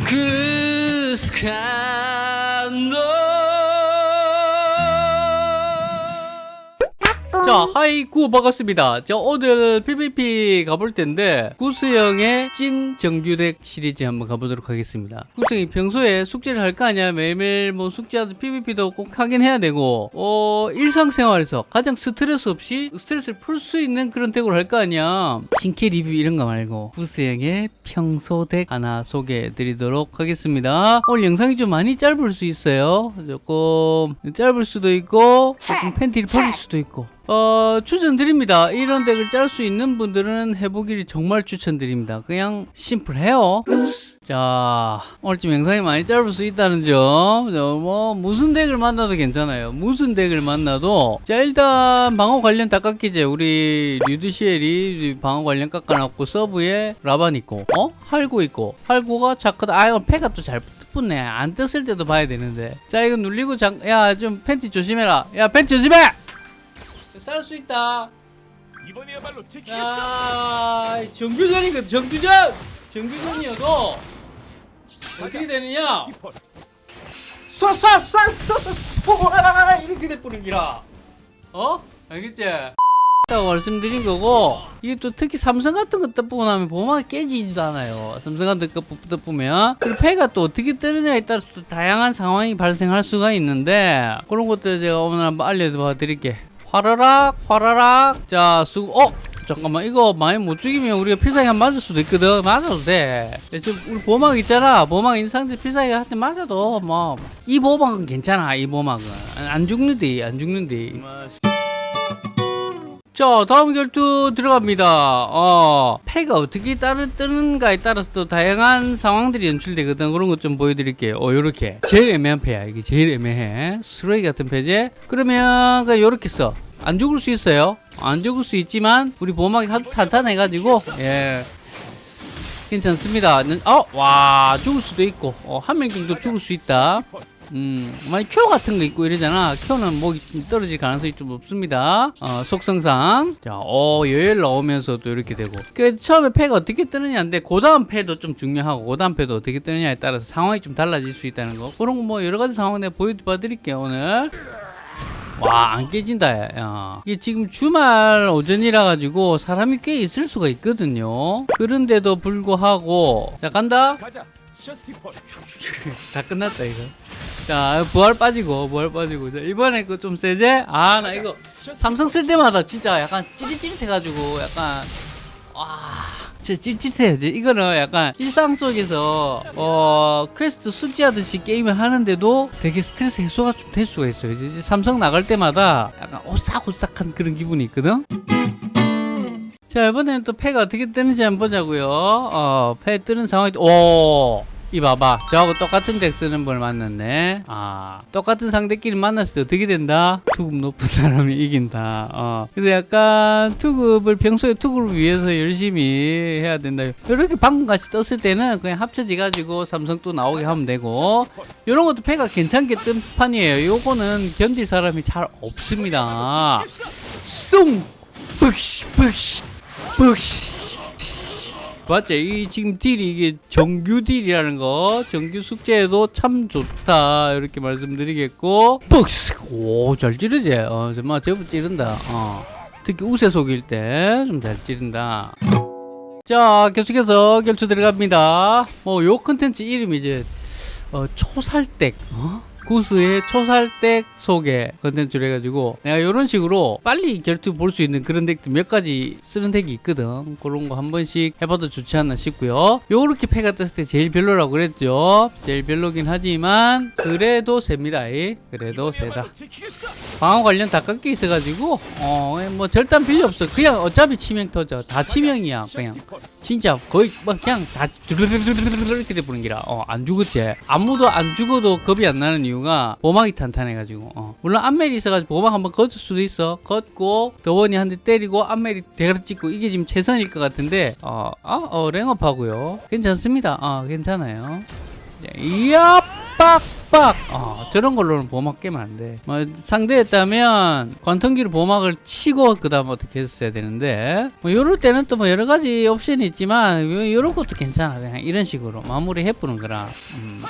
그 스칸도 자 하이구 반갑습니다. 자 오늘 PVP 가볼 텐데 구스형의 찐 정규덱 시리즈 한번 가보도록 하겠습니다. 구스형이 평소에 숙제를 할거 아니야? 매일매일 뭐 숙제하듯 PVP도 꼭 하긴 해야 되고 어 일상생활에서 가장 스트레스 없이 스트레스를 풀 수 있는 그런 덱을 할거 아니야? 신캐 리뷰 이런 거 말고 구스형의 평소 덱 하나 소개해 드리도록 하겠습니다. 오늘 영상이 좀 많이 짧을 수 있어요. 조금 짧을 수도 있고 조금 팬티를 버릴 수도 있고 어, 추천드립니다. 이런 덱을 짤 수 있는 분들은 해보기를 정말 추천드립니다. 그냥 심플해요. 자, 오늘 좀 영상이 많이 짧을 수 있다는 점. 저 뭐, 무슨 덱을 만나도 괜찮아요. 무슨 덱을 만나도. 자, 일단, 방어 관련 다 깎이죠. 우리 류드시엘이 방어 관련 깎아놨고, 서브에 라반 있고, 어? 할고 있고, 할고가 착하다. 아, 이건 패가 또 잘 붙네. 안 떴을 때도 봐야 되는데. 자, 이거 눌리고 장, 야, 좀 팬티 조심해라. 야, 팬티 조심해! 쌀수 있다. 이번이야말로. 야, 정규전이거든, 정규전! 정규전이어도 어떻게 되느냐? 쏴, 쏴, 쏴, 쏴, 쏴, 이렇게 돼버린 기라. 어? 알겠지? 라고 말씀드린 거고 이게 또 특히 삼성 같은 거 떠보고 나면 보호막이 깨지지도 않아요 삼성 같은 거 떠보면 그리고 폐가 또 어떻게 뜨느냐에 따라서 또 다양한 상황이 발생할 수가 있는데 그런 것들 제가 오늘 한번 알려봐 드릴게 화라락 화라락. 자 수, 어? 잠깐만 이거 많이 못 죽이면 우리가 필살기 한 맞을 수도 있거든. 맞아도 돼. 지금 우리 보호막 있잖아. 보호막 인상제 필살기 할 때 맞아도 뭐 이 보호막은 괜찮아 이 보호막은. 안, 안 죽는디 안 죽는디. 자 다음 결투 들어갑니다. 어 패가 어떻게 따르, 뜨는가에 따라서 또 다양한 상황들이 연출되거든. 그런 것 좀 보여드릴게요. 어 요렇게. 제일 애매한 패야. 이게 제일 애매해. 쓰레기 같은 패제 그러면 그냥 요렇게 써 안 죽을 수 있어요 안 죽을 수 있지만 우리 보호막이 아주 탄탄해 가지고 예 괜찮습니다 어 와 죽을 수도 있고 어, 한 명 정도 죽을 수 있다 음, 만약 큐 같은 거 있고 이러잖아. 큐는 목이 좀 떨어질 가능성이 좀 없습니다. 어, 속성상. 자, 어, 여열 나오면서도 이렇게 되고. 그 처음에 패가 어떻게 뜨느냐인데, 그 다음 패도 좀 중요하고, 그 다음 패도 어떻게 뜨느냐에 따라서 상황이 좀 달라질 수 있다는 거. 그런 거 뭐 여러 가지 상황 내가 보여봐 드릴게요, 오늘. 와, 안 깨진다, 야. 이게 지금 주말 오전이라 가지고 사람이 꽤 있을 수가 있거든요. 그런데도 불구하고, 자, 간다? 다 끝났다 이거. 자 부활 빠지고 부활 빠지고. 자, 이번에 그 좀 세제? 아 나 이거 삼성 쓸 때마다 진짜 약간 찌릿찌릿 해가지고 약간 와 진짜 이제 이거는 약간 일상 속에서 어 퀘스트 숙제하듯이 게임을 하는데도 되게 스트레스 해소가 좀 될 수가 있어요. 이제 삼성 나갈 때마다 약간 오싹오싹한 그런 기분이 있거든? 자 이번에는 또 패가 어떻게 뜨는지 한번 보자고요. 어, 패 뜨는 상황이 오 이 봐봐. 저하고 똑같은 덱 쓰는 분 만났네. 아 똑같은 상대끼리 만났을 때 어떻게 된다? 투급 높은 사람이 이긴다. 어. 그래서 약간 투급을 평소에 투급을 위해서 열심히 해야 된다. 이렇게 방금 같이 떴을 때는 그냥 합쳐지 가지고 삼성 또 나오게 하면 되고. 이런 것도 패가 괜찮게 뜬 판이에요. 요거는 견딜 사람이 잘 없습니다. 쏭! 푹시 푹시 푹시 맞지? 이 지금 딜이 이게 정규 딜이라는 거. 정규 숙제에도 참 좋다. 이렇게 말씀드리겠고. 뻑스. 오잘 찌르지? 어 정말 제법 찌른다. 어. 특히 우세 속일 때 좀 잘 찌른다. 자 계속해서 결투 들어갑니다. 뭐 요 컨텐츠 이름이 이제 어, 초살덱 어? 구스의 초살덱 소개 컨텐츠를 해가지고 내가 이런 식으로 빨리 결투 볼 수 있는 그런 덱도 몇 가지 쓰는 덱이 있거든 그런 거 한 번씩 해봐도 좋지 않나 싶고요 요렇게 패가 떴을 때 제일 별로라고 그랬죠 제일 별로긴 하지만 그래도 셉니다 이. 그래도 세다. 방어 관련 다 깎여 있어가지고 어 뭐 절단 필요 없어 그냥 어차피 치명 터져 다 치명이야 그냥. 진짜 거의 막 그냥 다 이렇게 돼버린 기라 어안 죽었지 아무도 안 죽어도 겁이 안 나는 이유 가 보막이 탄탄해가지고 어. 물론 안멜이 있어가지고 보막 한번 걷을 수도 있어. 걷고 더원이 한 대 때리고 안멜이 대가리 찍고 이게 지금 최선일 것 같은데 어 아 어, 랭업하고요. 괜찮습니다. 어 괜찮아요. 자, 이야 빡 빡빡 어, 저런 걸로는 보호막 깨면 안돼. 뭐 상대였다면 관통기로 보호막을 치고 그 다음 어떻게 했어야 되는데 뭐 요럴 때는 또 뭐 여러 가지 옵션이 있지만 요, 요런 것도 괜찮아. 그냥 이런 식으로 마무리 해보는 거라. 음.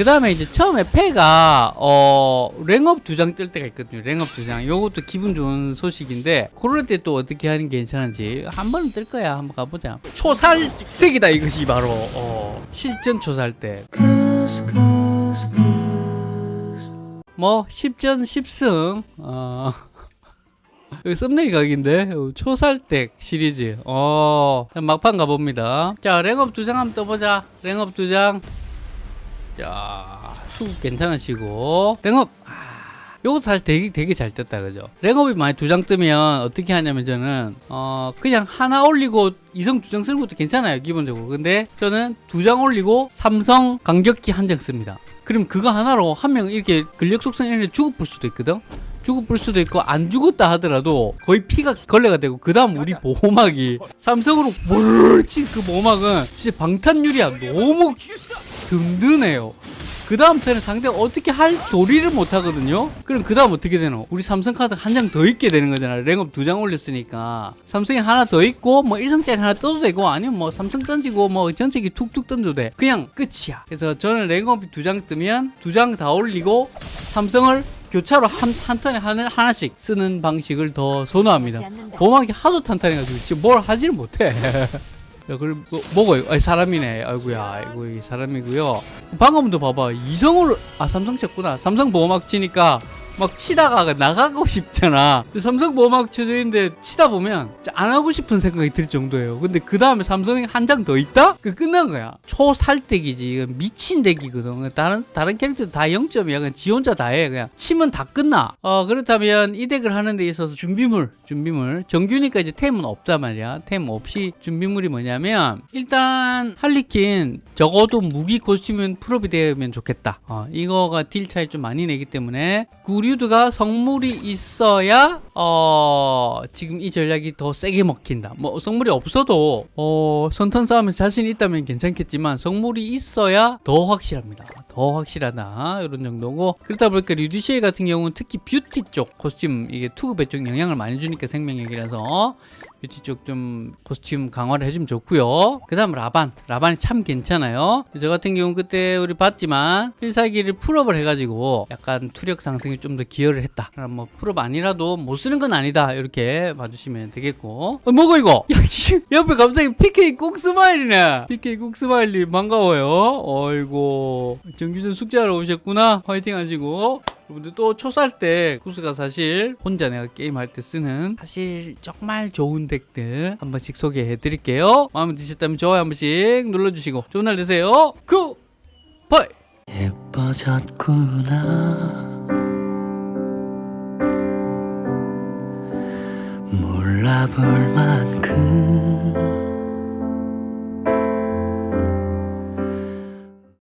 그 다음에 이제 처음에 패가 어 랭업 두 장 뜰 때가 있거든요. 랭업 두장. 요것도 기분 좋은 소식인데 그럴 때 또 어떻게 하는 게 괜찮은지 한 번은 뜰 거야. 한번 가보자. 초살댁이다 이것이 바로. 어. 실전 초살댁 뭐 10전 10승. 어. 여기 썸네일 각인데? 어, 초살댁 시리즈. 어. 자, 막판 가봅니다. 자 랭업 두 장 한번 떠보자. 랭업 두장 자, 수급 괜찮으시고. 랭업 아, 요것도 사실 되게 되게 잘 떴다 그죠? 랭업이 많이 두장 뜨면 어떻게 하냐면 저는 어 그냥 하나 올리고 이성 두 장 쓰는 것도 괜찮아요 기본적으로. 근데 저는 두 장 올리고 삼성 강격기 한 장 씁니다. 그럼 그거 하나로 한 명 이렇게 근력 속성 이런 데 죽어볼 수도 있거든? 죽어볼 수도 있고 안 죽었다 하더라도 거의 피가 걸레가 되고 그 다음 우리 보호막이 삼성으로 몰친 그 보호막은 진짜 방탄 유리야. 너무 든든해요. 그 다음 턴에 상대가 어떻게 할 도리를 못 하거든요. 그럼 그 다음 어떻게 되노? 우리 삼성 카드 한 장 더 있게 되는 거잖아. 랭업 두 장 올렸으니까 삼성이 하나 더 있고 뭐 일성짜리 하나 떠도 되고 아니면 뭐 삼성 던지고 뭐 전체기 툭툭 던져도 돼. 그냥 끝이야. 그래서 저는 랭업이 두 장 뜨면 두 장 다 올리고 삼성을 교차로 한, 한 턴에 하나, 하나씩 쓰는 방식을 더 선호합니다. 보막이 하도 탄탄해가지고 지금 뭘 하지를 못해. 야, 그럼 뭐, 뭐고? 아, 사람이네. 아이고야, 아이고 이 사람이고요. 방금도 봐봐, 이성으로 아 삼성 쳤구나. 삼성 보호막 치니까 막 치다가 나가고 싶잖아. 삼성 보호막 있는데 치다 보면 안 하고 싶은 생각이 들 정도예요. 근데 그 다음에 삼성이 한 장 더 있다? 그 끝난 거야. 초살댁이지. 이건 미친 덱이거든. 다른 다른 캐릭터 다 0점이야. 그냥 지 혼자 다 해. 그냥 치면 다 끝나. 어 그렇다면 이 덱을 하는 데 있어서 준비물, 준비물. 정규니까 이제 템은 없단 말이야. 템 없이 준비물이 뭐냐면 일단 할리퀸 적어도 무기 코스튬은 풀업이 되면 좋겠다. 어, 이거가 딜 차이 좀 많이 내기 때문에 구 류드가 성물이 있어야 어 지금 이 전략이 더 세게 먹힌다. 뭐 성물이 없어도 어 선턴 싸움에서 자신 이 있다면 괜찮겠지만 성물이 있어야 더 확실합니다. 더 확실하다 이런 정도고 그러다 보니까 류디시엘 같은 경우는 특히 뷰티 쪽 코스튬 이게 투급에 좀 영향을 많이 주니까 생명력이라서 뷰티 쪽 좀 코스튬 강화를 해주면 좋고요. 그 다음 라반. 라반이 참 괜찮아요. 저 같은 경우는 그때 우리 봤지만 필살기를 풀업을 해가지고 약간 투력 상승에 좀 더 기여를 했다. 그럼 뭐 풀업 아니라도 못 쓰는 건 아니다. 이렇게 봐주시면 되겠고. 어, 뭐고 이거? 야, 씨, 옆에 갑자기 PK 꼭 스마일이네. PK 꼭 스마일님 반가워요. 어이고 정규전 숙제하러 오셨구나. 화이팅 하시고. 여러분들 또 초살 때 구스가 사실 혼자 내가 게임할 때 쓰는 사실 정말 좋은 덱들 한 번씩 소개해 드릴게요. 마음에 드셨다면 좋아요 한 번씩 눌러주시고 좋은 날 되세요. good! 바이! 예뻐졌구나 몰라볼 만큼